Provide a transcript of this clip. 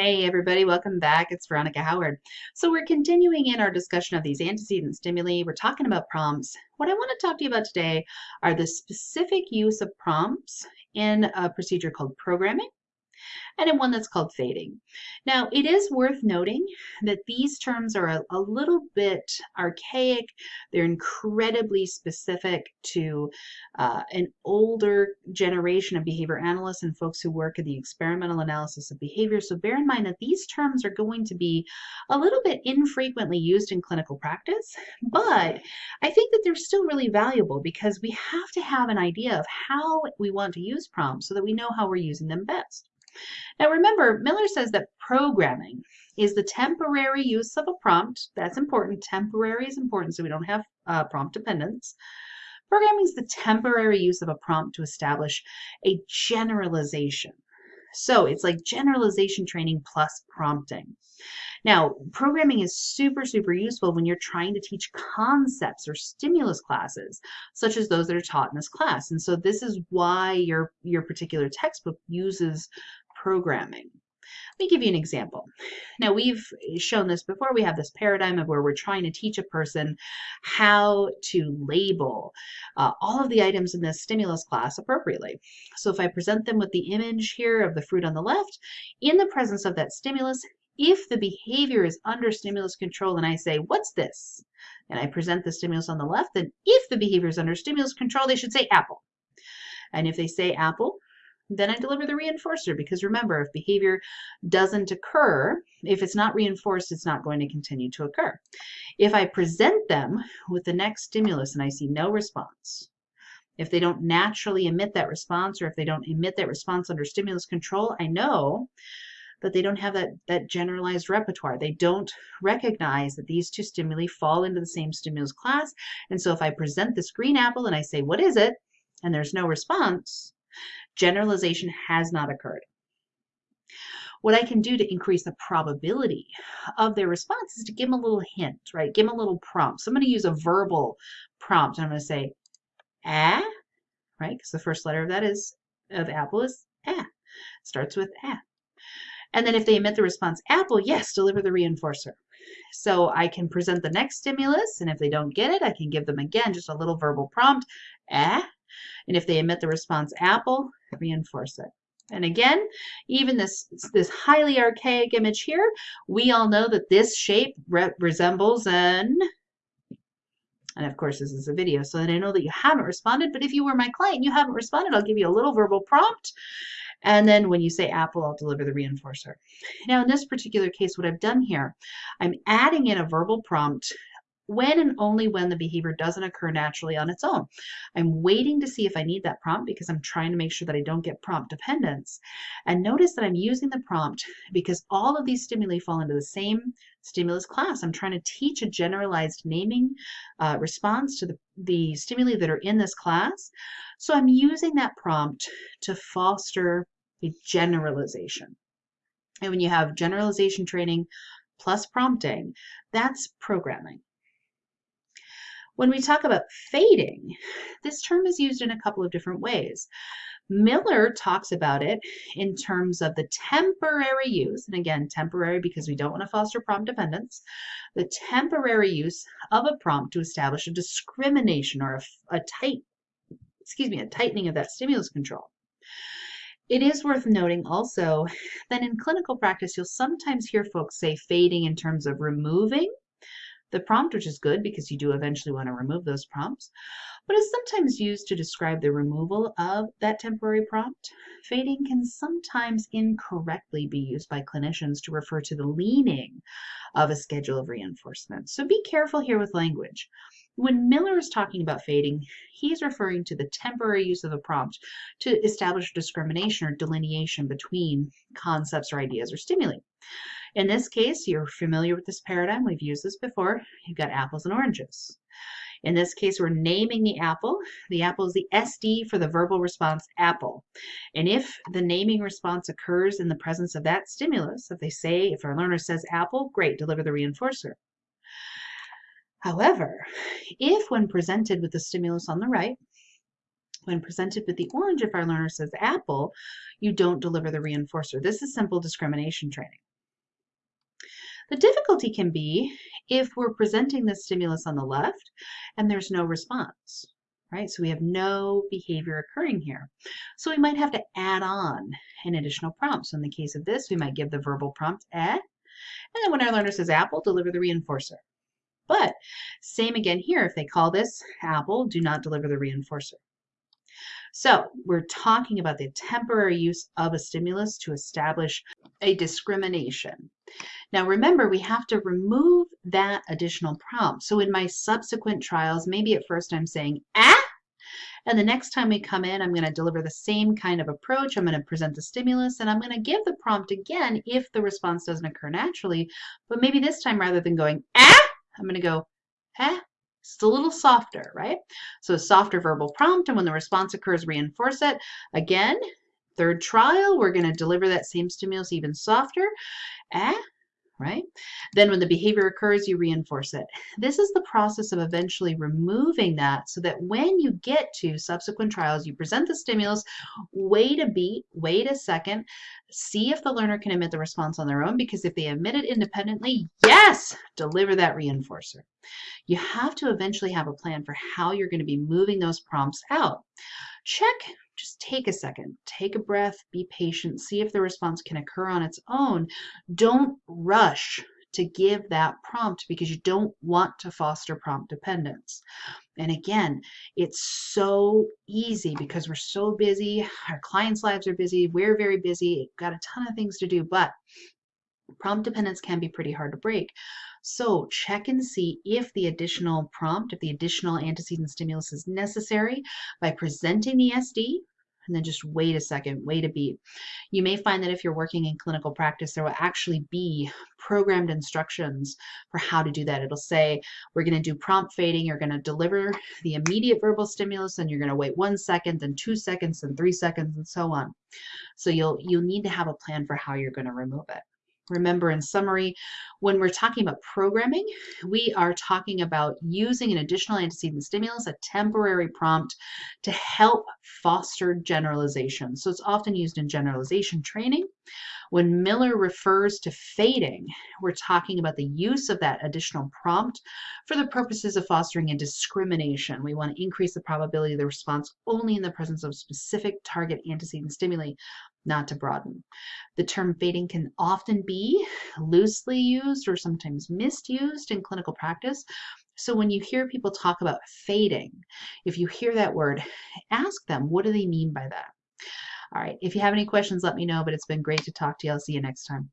Hey everybody, welcome back. It's Veronica Howard. So we're continuing in our discussion of these antecedent stimuli. We're talking about prompts. What I want to talk to you about today are the specific use of prompts in a procedure called programming and in one that's called fading. Now, it is worth noting that these terms are a, a little bit archaic. They're incredibly specific to uh, an older generation of behavior analysts and folks who work in the experimental analysis of behavior. So bear in mind that these terms are going to be a little bit infrequently used in clinical practice, but I think that they're still really valuable because we have to have an idea of how we want to use prompts so that we know how we're using them best. Now remember, Miller says that programming is the temporary use of a prompt. That's important. Temporary is important so we don't have uh, prompt dependence. Programming is the temporary use of a prompt to establish a generalization. So it's like generalization training plus prompting. Now, programming is super, super useful when you're trying to teach concepts or stimulus classes, such as those that are taught in this class. And so this is why your, your particular textbook uses programming. Let me give you an example. Now, we've shown this before. We have this paradigm of where we're trying to teach a person how to label uh, all of the items in this stimulus class appropriately. So if I present them with the image here of the fruit on the left, in the presence of that stimulus, if the behavior is under stimulus control and I say, what's this? And I present the stimulus on the left, then if the behavior is under stimulus control, they should say apple. And if they say apple, then I deliver the reinforcer because remember, if behavior doesn't occur, if it's not reinforced, it's not going to continue to occur. If I present them with the next stimulus and I see no response, if they don't naturally emit that response or if they don't emit that response under stimulus control, I know that they don't have that, that generalized repertoire. They don't recognize that these two stimuli fall into the same stimulus class. And so if I present this green apple and I say, what is it? And there's no response, generalization has not occurred. What I can do to increase the probability of their response is to give them a little hint, right? Give them a little prompt. So I'm going to use a verbal prompt. I'm going to say, ah, right? Because the first letter of that is of apple is ah. Starts with ah. And then if they emit the response apple, yes, deliver the reinforcer. So I can present the next stimulus, and if they don't get it, I can give them again just a little verbal prompt, ah. And if they emit the response apple, reinforce it. And again, even this, this highly archaic image here, we all know that this shape re resembles an, and of course this is a video, so that I know that you haven't responded, but if you were my client you haven't responded, I'll give you a little verbal prompt, and then when you say apple, I'll deliver the reinforcer. Now in this particular case, what I've done here, I'm adding in a verbal prompt when and only when the behavior doesn't occur naturally on its own. I'm waiting to see if I need that prompt because I'm trying to make sure that I don't get prompt dependence. And notice that I'm using the prompt because all of these stimuli fall into the same stimulus class. I'm trying to teach a generalized naming uh, response to the, the stimuli that are in this class. So I'm using that prompt to foster a generalization. And when you have generalization training plus prompting, that's programming. When we talk about fading, this term is used in a couple of different ways. Miller talks about it in terms of the temporary use, and again, temporary because we don't want to foster prompt dependence, the temporary use of a prompt to establish a discrimination or a, a tight, excuse me, a tightening of that stimulus control. It is worth noting also that in clinical practice, you'll sometimes hear folks say fading in terms of removing the prompt, which is good because you do eventually want to remove those prompts, but is sometimes used to describe the removal of that temporary prompt. Fading can sometimes incorrectly be used by clinicians to refer to the leaning of a schedule of reinforcement. So be careful here with language. When Miller is talking about fading, he's referring to the temporary use of a prompt to establish discrimination or delineation between concepts or ideas or stimuli. In this case, you're familiar with this paradigm. We've used this before. You've got apples and oranges. In this case, we're naming the apple. The apple is the SD for the verbal response apple. And if the naming response occurs in the presence of that stimulus, if they say, if our learner says apple, great, deliver the reinforcer. However, if when presented with the stimulus on the right, when presented with the orange, if our learner says apple, you don't deliver the reinforcer. This is simple discrimination training. The difficulty can be if we're presenting the stimulus on the left and there's no response, right? So we have no behavior occurring here. So we might have to add on an additional prompt. So in the case of this, we might give the verbal prompt eh, and then when our learner says apple, deliver the reinforcer. But same again here, if they call this apple, do not deliver the reinforcer. So we're talking about the temporary use of a stimulus to establish a discrimination. Now remember, we have to remove that additional prompt. So in my subsequent trials, maybe at first I'm saying, ah, and the next time we come in, I'm going to deliver the same kind of approach. I'm going to present the stimulus and I'm going to give the prompt again if the response doesn't occur naturally. But maybe this time, rather than going, ah, I'm going to go, ah, just a little softer, right? So a softer verbal prompt, and when the response occurs, reinforce it. Again, third trial, we're going to deliver that same stimulus even softer. Eh, right? Then when the behavior occurs, you reinforce it. This is the process of eventually removing that so that when you get to subsequent trials, you present the stimulus, wait a beat, wait a second, see if the learner can emit the response on their own, because if they emit it independently, yes, deliver that reinforcer. You have to eventually have a plan for how you're going to be moving those prompts out. Check just take a second, take a breath, be patient, see if the response can occur on its own. Don't rush to give that prompt because you don't want to foster prompt dependence. And again, it's so easy because we're so busy, our clients' lives are busy, we're very busy, got a ton of things to do, but prompt dependence can be pretty hard to break. So check and see if the additional prompt, if the additional antecedent stimulus is necessary by presenting the SD and then just wait a second, wait a beat. You may find that if you're working in clinical practice, there will actually be programmed instructions for how to do that. It'll say, we're going to do prompt fading. You're going to deliver the immediate verbal stimulus and you're going to wait one second, then two seconds, then three seconds, and so on. So you'll, you'll need to have a plan for how you're going to remove it. Remember, in summary, when we're talking about programming, we are talking about using an additional antecedent stimulus, a temporary prompt, to help foster generalization. So it's often used in generalization training. When Miller refers to fading, we're talking about the use of that additional prompt for the purposes of fostering a discrimination. We want to increase the probability of the response only in the presence of specific target antecedent stimuli, not to broaden. The term fading can often be loosely used or sometimes misused in clinical practice. So when you hear people talk about fading, if you hear that word, ask them, what do they mean by that? All right, if you have any questions, let me know, but it's been great to talk to you. I'll see you next time.